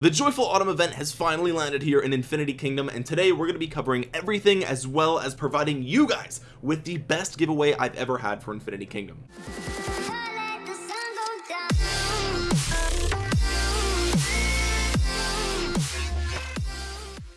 The Joyful Autumn event has finally landed here in Infinity Kingdom and today we're going to be covering everything as well as providing you guys with the best giveaway I've ever had for Infinity Kingdom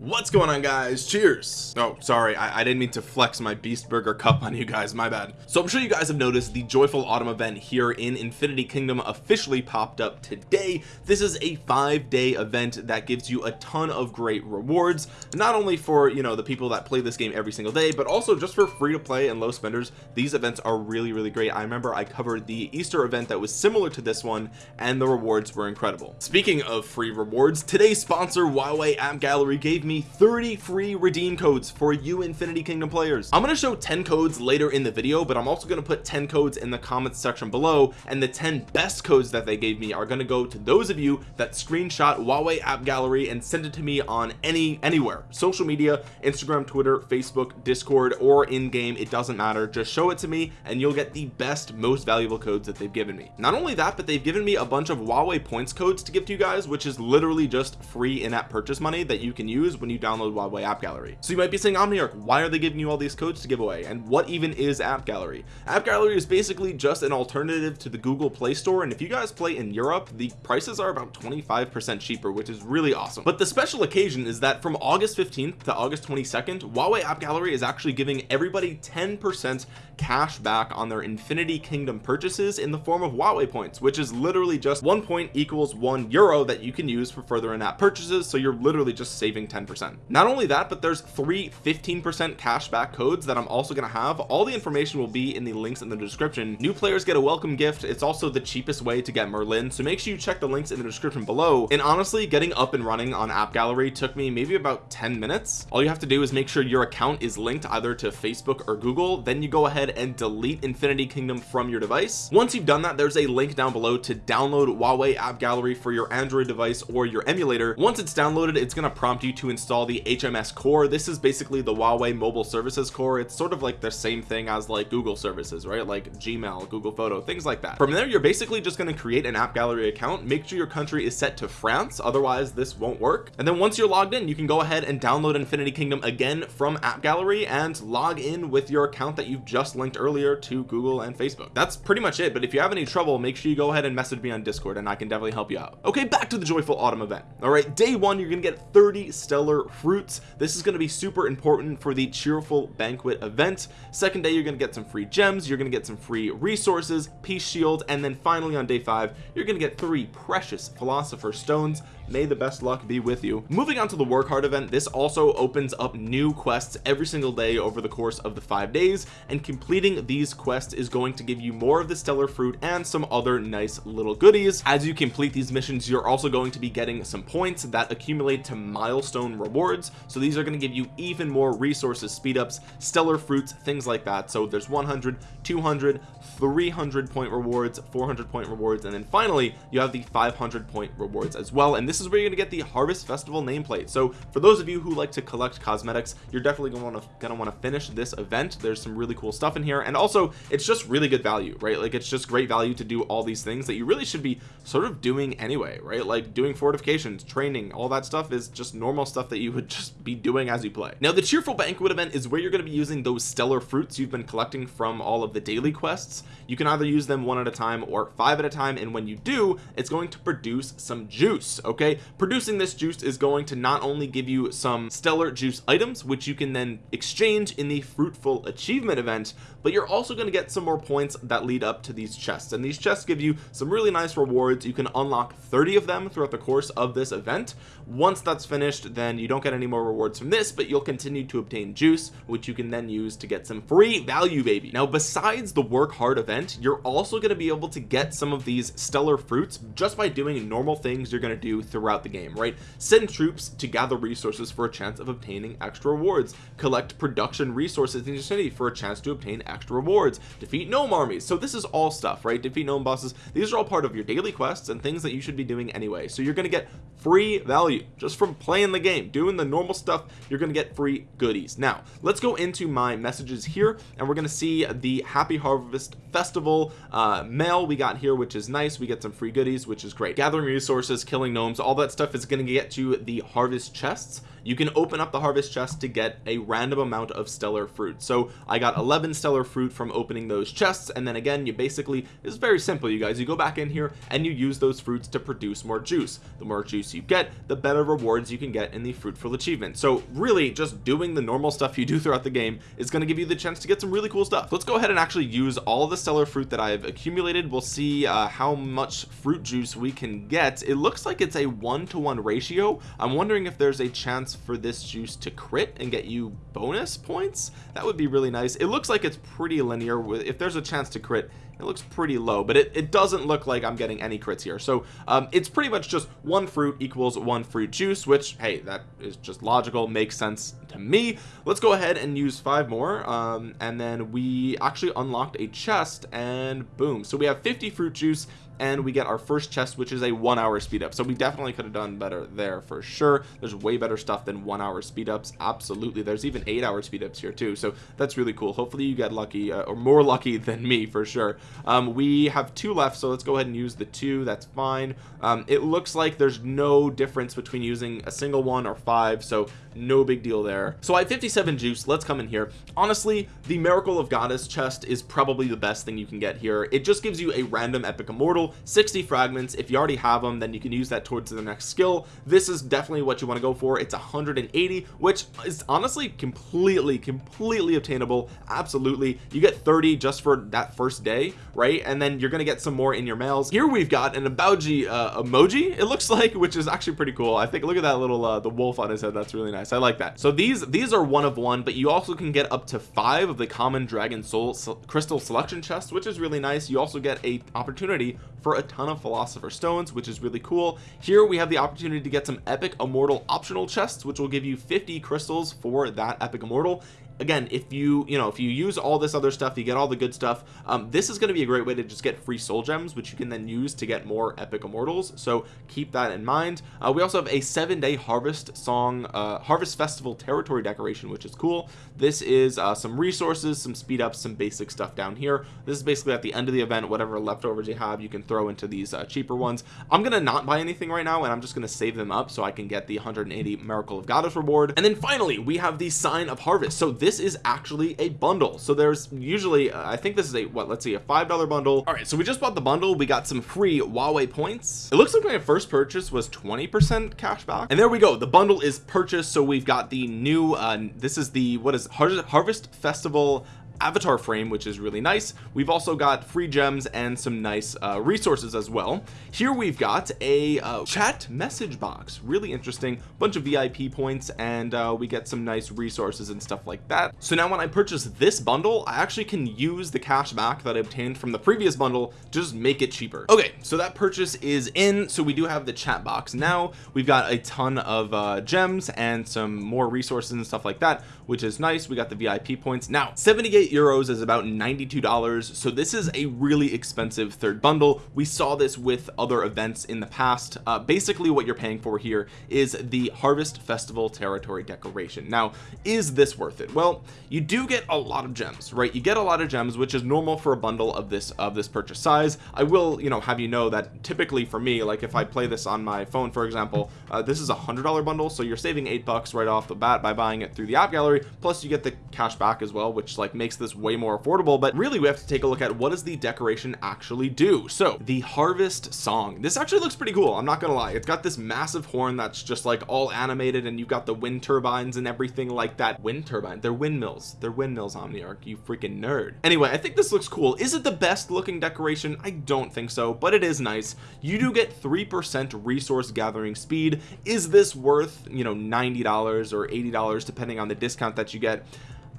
what's going on guys? Cheers. Oh sorry I, I, didn't mean to flex my beast burger cup on you guys my bad. So I'm sure you guys have noticed the joyful autumn event here in Infinity Kingdom officially popped up today. This is a five day event that gives you a ton of great rewards not only for you know the people that play this game every single day but also just for free to play and low spenders. These events are really really great. I remember I covered the Easter event that was similar to this one and the rewards were incredible. Speaking of free rewards today's sponsor Huawei app gallery gave me 30 free redeem codes for you Infinity Kingdom players. I'm going to show 10 codes later in the video but I'm also going to put 10 codes in the comments section below and the 10 best codes that they gave me are going to go to those of you that screenshot Huawei app gallery and send it to me on any anywhere. Social media Instagram Twitter Facebook Discord or in game it doesn't matter. Just show it to me and you'll get the best most valuable codes that they've given me. Not only that but they've given me a bunch of Huawei points codes to give to you guys which is literally just free in-app purchase money that you can use when you download Huawei app gallery. So you might be saying Omniarch why are they giving you all these codes to give away? And what even is app gallery? App gallery is basically just an alternative to the Google Play Store and if you guys play in Europe the prices are about 25 percent cheaper which is really awesome. But the special occasion is that from August 15th to August 22nd Huawei app gallery is actually giving everybody 10 percent cash back on their Infinity Kingdom purchases in the form of Huawei points which is literally just one point equals one euro that you can use for further in-app purchases. So you're literally just saving 10 percent. Not only that but there's three 15 percent cashback codes that I'm also going to have. All the information will be in the links in the description. New players get a welcome gift. It's also the cheapest way to get Merlin so make sure you check the links in the description below. And honestly getting up and running on app gallery took me maybe about 10 minutes. All you have to do is make sure your account is linked either to Facebook or Google then you go ahead and delete Infinity Kingdom from your device. Once you've done that there's a link down below to download Huawei app gallery for your Android device or your emulator. Once it's downloaded it's going to prompt you to install the HMS core. This is basically the Huawei mobile services core. It's sort of like the same thing as like Google services right? Like Gmail Google photo things like that. From there you're basically just going to create an app gallery account make sure your country is set to France otherwise this won't work. And then once you're logged in you can go ahead and download Infinity Kingdom again from app gallery and log in with your account that you've just linked earlier to Google and Facebook. That's pretty much it but if you have any trouble make sure you go ahead and message me on discord and I can definitely help you out. Okay back to the joyful autumn event. All right day one you're gonna get 30 stellar fruits. This is going to be super important for the cheerful banquet event. Second day you're going to get some free gems you're going to get some free resources peace shield and then finally on day five you're going to get three precious philosopher stones may the best luck be with you. Moving on to the work hard event this also opens up new quests every single day over the course of the five days and completing these quests is going to give you more of the stellar fruit and some other nice little goodies. As you complete these missions you're also going to be getting some points that accumulate to milestone rewards. So these are going to give you even more resources speed ups stellar fruits things like that. So there's 100 200 300 point rewards 400 point rewards and then finally you have the 500 point rewards as well. And this is where you're gonna get the harvest festival nameplate. So for those of you who like to collect cosmetics you're definitely gonna want to gonna want to finish this event. There's some really cool stuff in here and also it's just really good value right? Like it's just great value to do all these things that you really should be sort of doing anyway right? Like doing fortifications training all that stuff is just normal stuff that you would just be doing as you play. Now the cheerful banquet event is where you're going to be using those stellar fruits you've been collecting from all of the daily quests. You can either use them one at a time or five at a time and when you do it's going to produce some juice okay producing this juice is going to not only give you some stellar juice items which you can then exchange in the fruitful achievement event but you're also going to get some more points that lead up to these chests. And these chests give you some really nice rewards. You can unlock 30 of them throughout the course of this event. Once that's finished then you don't get any more rewards from this but you'll continue to obtain juice which you can then use to get some free value baby. Now besides the work hard event you're also going to be able to get some of these stellar fruits just by doing normal things you're going to do throughout the game right? Send troops to gather resources for a chance of obtaining extra rewards. Collect production resources in your city for a chance to obtain extra rewards. Defeat gnome armies. So this is all stuff right? Defeat gnome bosses. These are all part of your daily quests and things that you should be doing anyway. So you're going to get free value just from playing the game doing the normal stuff you're gonna get free goodies. Now let's go into my messages here and we're gonna see the happy harvest festival uh mail we got here which is nice. We get some free goodies which is great. Gathering resources killing gnomes all that stuff is to get you the harvest chests. You can open up the harvest chest to get a random amount of stellar fruit. So I got 11 stellar fruit from opening those chests and then again you basically it's very simple you guys. You go back in here and you use those fruits to produce more juice. The more juice you get the better rewards you can get in the fruitful achievement. So really just doing the normal stuff you do throughout the game is going to give you the chance to get some really cool stuff. Let's go ahead and actually use all the stellar fruit that I've accumulated. We'll see uh, how much fruit juice we can get. It looks like it's a one-to-one -one ratio. I'm wondering if there's a chance for this juice to crit and get you bonus points? That would be really nice. It looks like it's pretty linear. With if there's a chance to crit it looks pretty low but it, it doesn't look like I'm getting any crits here. So um, it's pretty much just one fruit equals one fruit juice which hey that is just logical makes sense to me. Let's go ahead and use five more um, and then we actually unlocked a chest and boom. So we have 50 fruit juice and we get our first chest which is a one hour speed up. So we definitely could have done better there for sure. There's way better stuff than one hour speed ups. Absolutely. There's even eight hour speed ups here too. So that's really cool. Hopefully you get lucky uh, or more lucky than me for sure. Um, we have two left so let's go ahead and use the two. That's fine. Um, it looks like there's no difference between using a single one or five so no big deal there. So I have 57 juice. Let's come in here. Honestly the miracle of goddess chest is probably the best thing you can get here. It just gives you a random epic immortal 60 fragments. If you already have them then you can use that towards the next skill. This is definitely what you want to go for. It's 180 which is honestly completely completely obtainable. Absolutely. You get 30 just for that first day right? And then you're gonna get some more in your mails. Here we've got an Ebouji uh, emoji it looks like which is actually pretty cool. I think look at that little uh, the wolf on his head. That's really nice. I like that. So these these are one of one but you also can get up to five of the common dragon soul crystal selection chest which is really nice. You also get a opportunity for a ton of philosopher stones which is really cool. Here we have the opportunity to get some epic immortal optional chests which will give you 50 crystals for that epic immortal again if you you know if you use all this other stuff you get all the good stuff um, this is going to be a great way to just get free soul gems which you can then use to get more epic immortals. So keep that in mind. Uh, we also have a seven day harvest song uh, harvest festival territory decoration which is cool. This is uh, some resources some speed ups some basic stuff down here. This is basically at the end of the event whatever leftovers you have you can throw into these uh, cheaper ones. I'm gonna not buy anything right now and I'm just gonna save them up so I can get the 180 miracle of goddess reward. And then finally we have the sign of harvest. So this this is actually a bundle. So there's usually uh, I think this is a what let's see a five dollar bundle. All right so we just bought the bundle. We got some free Huawei points. It looks like my first purchase was 20 percent cash back. And there we go. The bundle is purchased. So we've got the new uh this is the what is harvest festival avatar frame which is really nice. We've also got free gems and some nice uh, resources as well. Here we've got a uh, chat message box. Really interesting. Bunch of VIP points and uh, we get some nice resources and stuff like that. So now when I purchase this bundle I actually can use the cash back that I obtained from the previous bundle to just make it cheaper. Okay so that purchase is in. So we do have the chat box now. We've got a ton of uh, gems and some more resources and stuff like that which is nice. We got the VIP points. Now 78 euros is about $92 so this is a really expensive third bundle. We saw this with other events in the past. Uh, basically what you're paying for here is the harvest festival territory decoration. Now is this worth it? Well you do get a lot of gems right? You get a lot of gems which is normal for a bundle of this of this purchase size. I will you know have you know that typically for me like if I play this on my phone for example uh, this is a hundred dollar bundle. So you're saving eight bucks right off the bat by buying it through the app gallery. Plus you get the cash back as well which like makes this way more affordable but really we have to take a look at what does the decoration actually do. So the harvest song. This actually looks pretty cool I'm not gonna lie. It's got this massive horn that's just like all animated and you've got the wind turbines and everything like that. Wind turbine they're windmills. They're windmills Omniarch you freaking nerd. Anyway I think this looks cool. Is it the best looking decoration? I don't think so but it is nice. You do get three percent resource gathering speed. Is this worth you know $90 or $80 depending on the discount that you get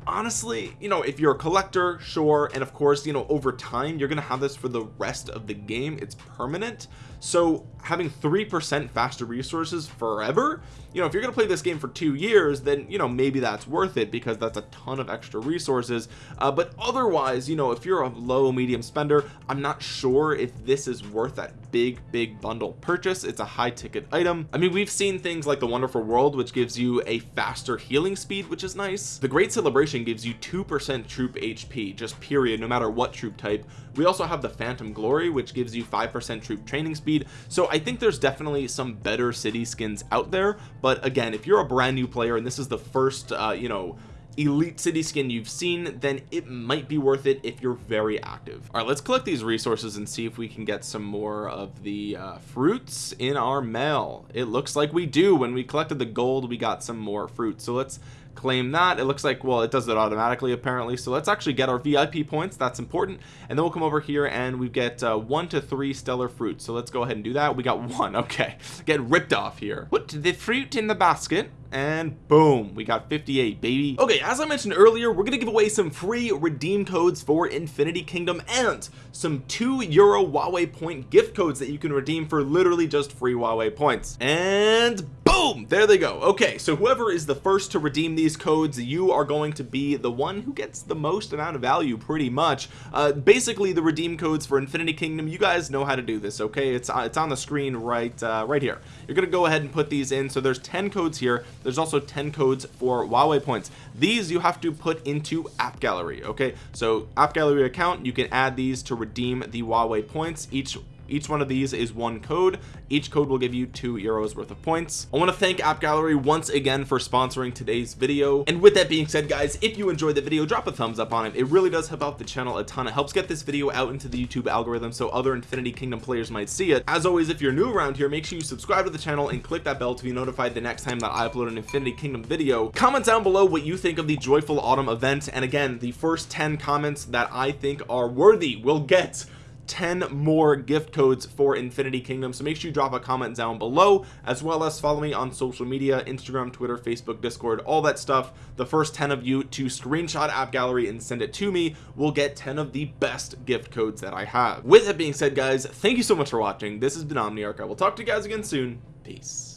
honestly you know if you're a collector sure and of course you know over time you're gonna have this for the rest of the game. It's permanent so having three percent faster resources forever you know if you're gonna play this game for two years then you know maybe that's worth it because that's a ton of extra resources. Uh, but otherwise you know if you're a low medium spender I'm not sure if this is worth that big big bundle purchase. It's a high ticket item. I mean we've seen things like the wonderful world which gives you a faster healing speed which is nice. The great celebration gives you two percent troop HP just period no matter what troop type. We also have the phantom glory which gives you five percent troop training speed so I think there's definitely some better city skins out there but again if you're a brand new player and this is the first uh you know elite city skin you've seen then it might be worth it if you're very active. All right let's collect these resources and see if we can get some more of the uh, fruits in our mail. It looks like we do. When we collected the gold we got some more fruit. So let's claim that. It looks like well it does it automatically apparently. So let's actually get our VIP points. That's important. And then we'll come over here and we get uh, one to three stellar fruit so let's go ahead and do that. We got one. Okay. Get ripped off here. Put the fruit in the basket and boom we got 58 baby. Okay as I mentioned earlier we're gonna give away some free redeem codes for Infinity Kingdom and some two euro Huawei point gift codes that you can redeem for literally just free Huawei points. And boom there they go. Okay so whoever is the first to redeem these codes you are going to be the one who gets the most amount of value pretty much. Uh, basically the redeem codes for Infinity Kingdom you guys know how to do this okay? It's uh, it's on the screen right uh, right here. You're gonna go ahead and put these in. So there's 10 codes here there's also 10 codes for Huawei points. These you have to put into app gallery okay? So app gallery account you can add these to redeem the Huawei points. Each each one of these is one code. Each code will give you two euros worth of points. I want to thank app gallery once again for sponsoring today's video. And with that being said guys if you enjoyed the video drop a thumbs up on it. It really does help out the channel a ton. It helps get this video out into the YouTube algorithm so other Infinity Kingdom players might see it. As always if you're new around here make sure you subscribe to the channel and click that bell to be notified the next time that I upload an Infinity Kingdom video. Comment down below what you think of the joyful autumn event. And again the first 10 comments that I think are worthy will get 10 more gift codes for Infinity Kingdom. So make sure you drop a comment down below as well as follow me on social media Instagram Twitter Facebook Discord all that stuff. The first 10 of you to screenshot app gallery and send it to me will get 10 of the best gift codes that I have. With that being said guys thank you so much for watching. This has been Omniarch. I will talk to you guys again soon. Peace